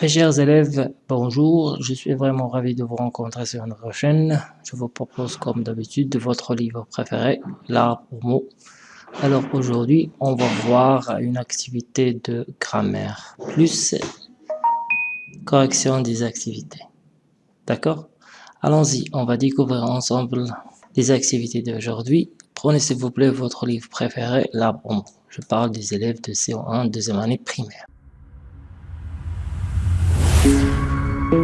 Mes chers élèves, bonjour, je suis vraiment ravi de vous rencontrer sur notre chaîne. Je vous propose comme d'habitude votre livre préféré, l'art pour mots. Alors aujourd'hui, on va voir une activité de grammaire, plus correction des activités. D'accord? Allons-y, on va découvrir ensemble les activités d'aujourd'hui. Prenez s'il vous plaît votre livre préféré, l'art pour mots. Je parle des élèves de CO1, deuxième année primaire. Voilà,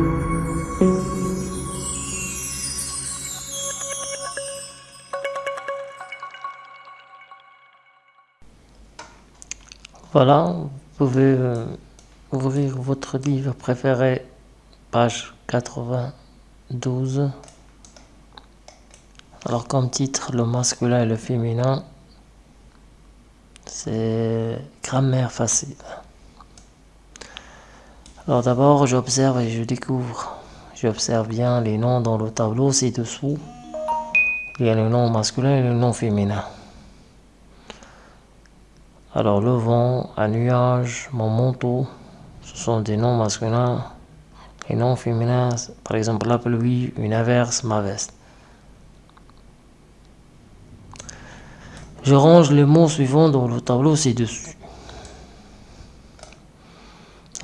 vous pouvez euh, ouvrir votre livre préféré, page 92. Alors comme titre, le masculin et le féminin, c'est grammaire facile. Alors d'abord, j'observe et je découvre. J'observe bien les noms dans le tableau ci-dessous. Il y a le nom masculin et le nom féminin. Alors le vent, un nuage, mon manteau, ce sont des noms masculins. Les noms féminins, par exemple la pluie, une averse, ma veste. Je range les mots suivants dans le tableau ci-dessus.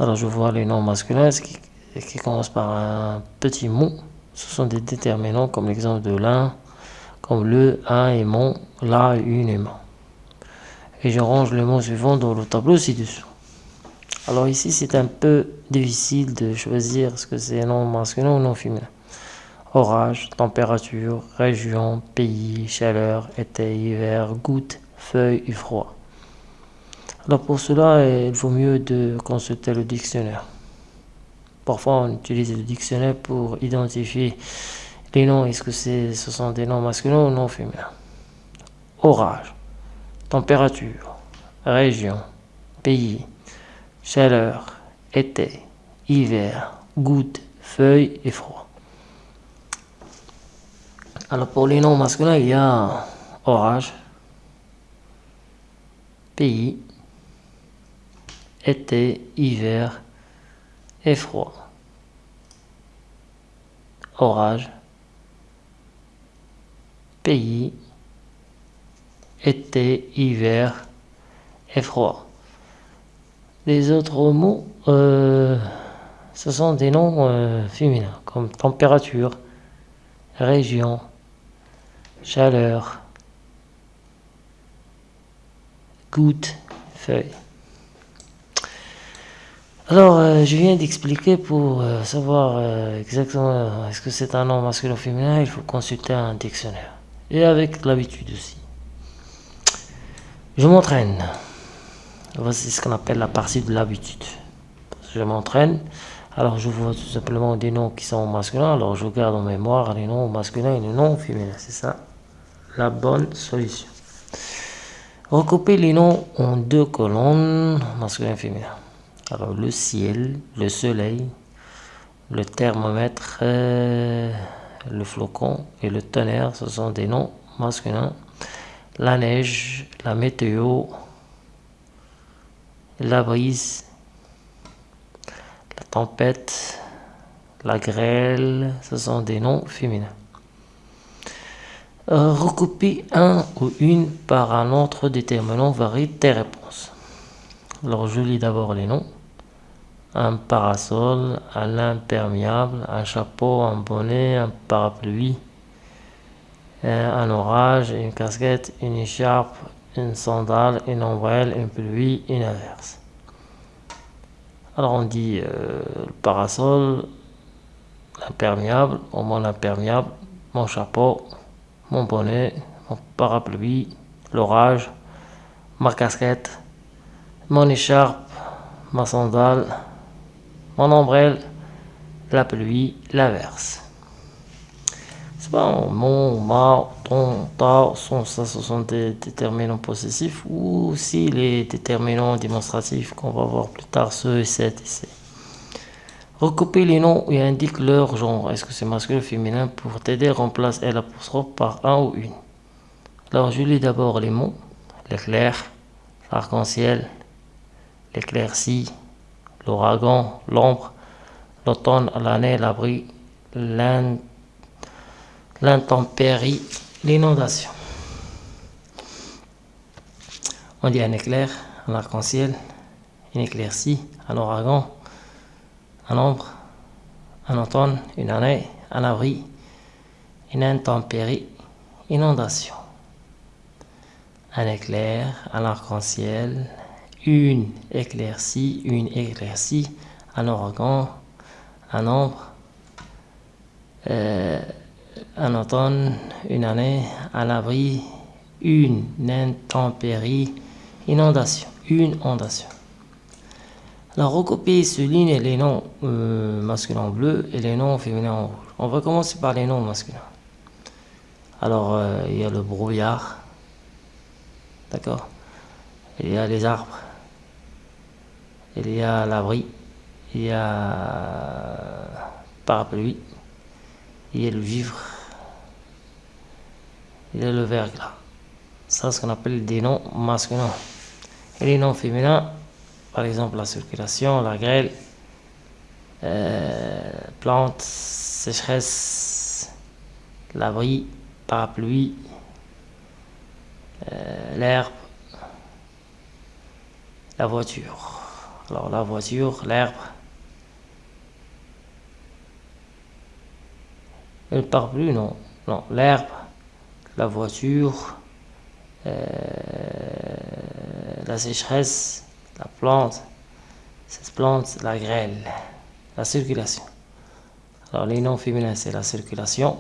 Alors je vois les noms masculins qui, commencent par un petit mot. Ce sont des déterminants comme l'exemple de l'un, comme le, un et mon, la, une et mon et je range le mot suivant dans le tableau ci-dessous. Alors ici, c'est un peu difficile de choisir ce que c'est non masculin ou non féminin. Orage, température, région, pays, chaleur, été, hiver, goutte, feuille et froid. Alors pour cela, il vaut mieux de consulter le dictionnaire. Parfois, on utilise le dictionnaire pour identifier les noms. Est-ce que ce sont des noms masculins ou non féminins? Orage température, région, pays, chaleur, été, hiver, goutte, feuille et froid. Alors pour les noms masculins, il y a orage, pays, été, hiver et froid. Orage, pays, été, hiver et froid. Les autres mots, euh, ce sont des noms euh, féminins, comme température, région, chaleur, goutte, feuille. Alors, euh, je viens d'expliquer pour savoir exactement est-ce que c'est un nom masculin ou féminin, il faut consulter un dictionnaire. Et avec l'habitude aussi. Je m'entraîne. Voici ce qu'on appelle la partie de l'habitude. Je m'entraîne. Alors je vois tout simplement des noms qui sont masculins. Alors je garde en mémoire les noms masculins et les noms féminins. C'est ça la bonne solution. Recouper les noms en deux colonnes, masculin et féminin. Alors le ciel, le soleil, le thermomètre, euh, le flocon et le tonnerre, ce sont des noms masculins la neige, la météo, la brise, la tempête, la grêle, ce sont des noms féminins. Euh, recopie un ou une par un autre déterminant varie tes réponses. Alors je lis d'abord les noms. Un parasol, un imperméable, un chapeau, un bonnet, un parapluie, un orage, une casquette, une écharpe, une sandale, une ombrelle, une pluie, une averse. Alors on dit euh, le parasol, l'imperméable, mon imperméable, mon chapeau, mon bonnet, mon parapluie, l'orage, ma casquette, mon écharpe, ma sandale, mon ombrelle, la pluie, l'averse mon, ma, ton, ta, son, ça, ce sont des déterminants possessifs ou aussi les déterminants démonstratifs qu'on va voir plus tard, ce, cette et c'est. Recouper les noms et indique leur genre. Est-ce que c'est masculin ou féminin? Pour t'aider, remplace L apostrophe par un ou une. Alors, je lis d'abord les mots. L'éclair, l'arc-en-ciel, l'éclaircie, l'ouragan, l'ombre, l'automne, l'année, l'abri, l'intempérie, l'inondation. On dit un éclair, un arc-en-ciel, une éclaircie, un ouragan, un ombre, un automne, une année, un abri, une intempérie, inondation. Un éclair, un arc-en-ciel, une éclaircie, une éclaircie, un ouragan, un ombre, euh, un automne, une année, un abri, une intempérie, inondation, une inondation. Alors, recopier souligne les noms euh, masculins bleus et les noms féminins en. On va commencer par les noms masculins. Alors, euh, il y a le brouillard, d'accord? Il y a les arbres, il y a l'abri, il y a parapluie, il y a le vivre, il y a le verglas. Ça, c'est ce qu'on appelle des noms masculins. Et les noms féminins, par exemple la circulation, la grêle, euh, plante, sécheresse, l'abri, parapluie, euh, l'herbe, la voiture. Alors la voiture, l'herbe, le parapluie, non, non, l'herbe, la voiture, euh, la sécheresse, la plante, cette plante, la grêle, la circulation. Alors les noms féminins, c'est la circulation,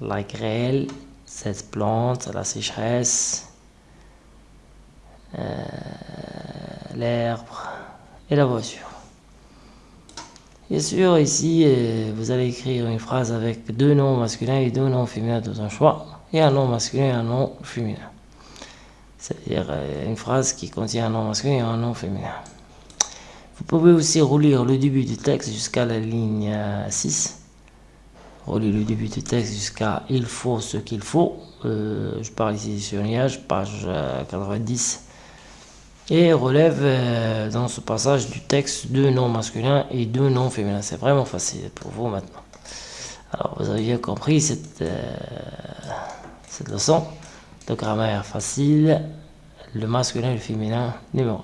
la grêle, cette plante, la sécheresse, euh, l'herbe et la voiture. Bien sûr, ici, euh, vous allez écrire une phrase avec deux noms masculins et deux noms féminins dans un choix, et un nom masculin et un nom féminin. C'est-à-dire euh, une phrase qui contient un nom masculin et un nom féminin. Vous pouvez aussi relire le début du texte jusqu'à la ligne 6. Relire le début du texte jusqu'à il faut ce qu'il faut. Euh, je parle ici sur nuage, page 90. Euh, et relève dans ce passage du texte deux noms masculins et deux noms féminins. C'est vraiment facile pour vous maintenant. Alors vous avez compris cette, cette leçon de grammaire facile, le masculin et le féminin numéro 1.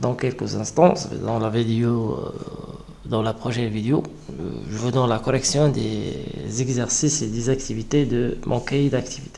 Dans quelques instants, dans la vidéo, euh, dans la prochaine vidéo, euh, je vous donne la correction des exercices et des activités de mon cahier d'activités.